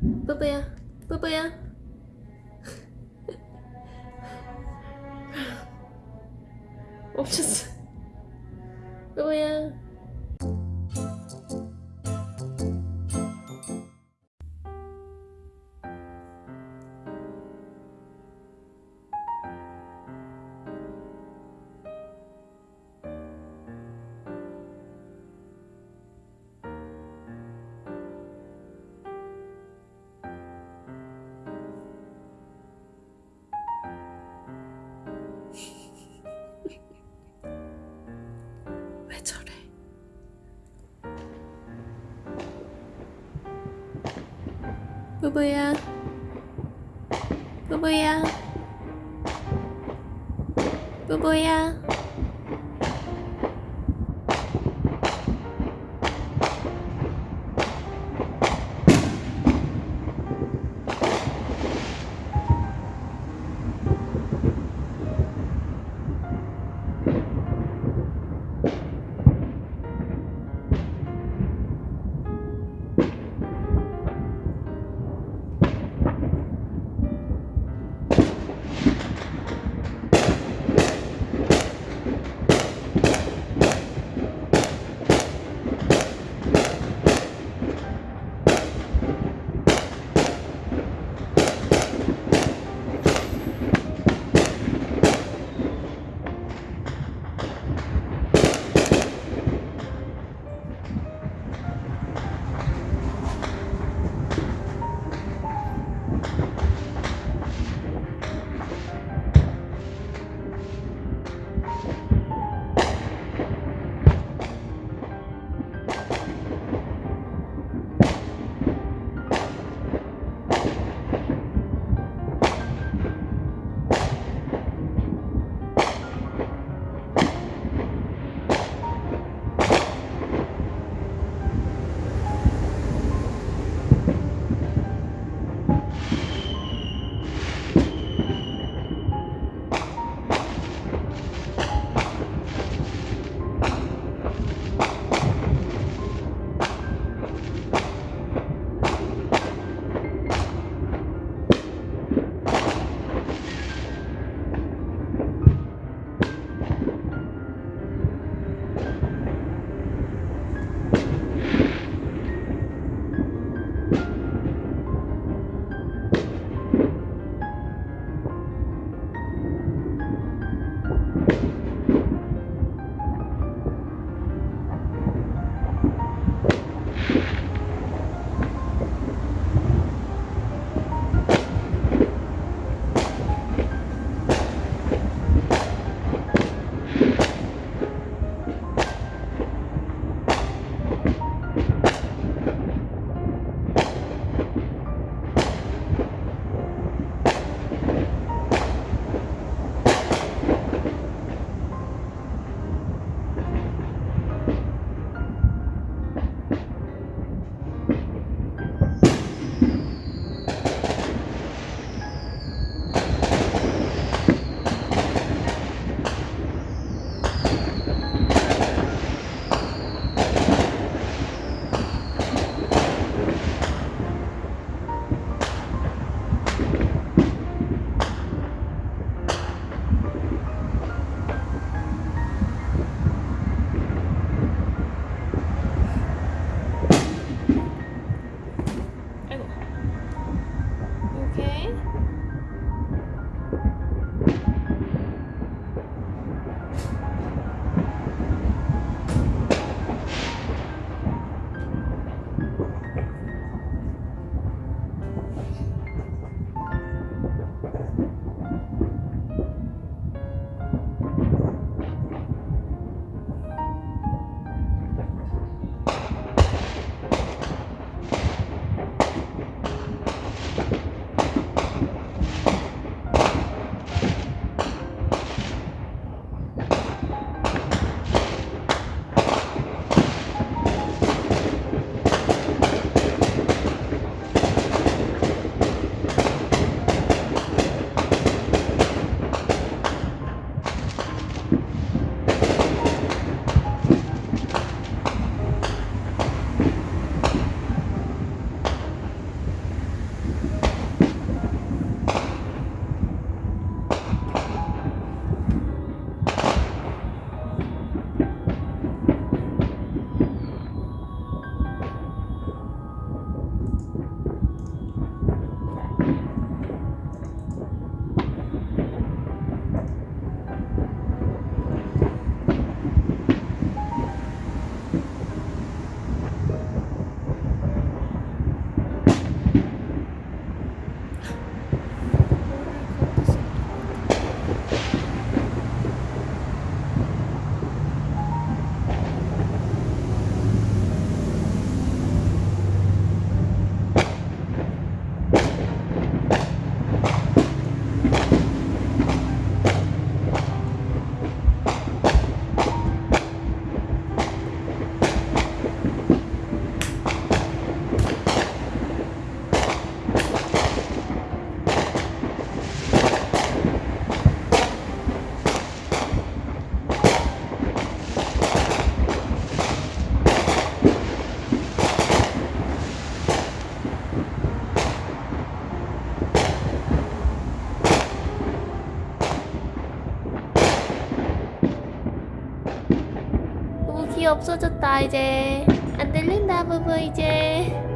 뿌뿌야 뿌뿌야. 멈췄어. 뿌뿌야 뿌뿌야. 뿌뿌야. 뿌뿌야 없어졌다 이제. 안 들린다 부부 이제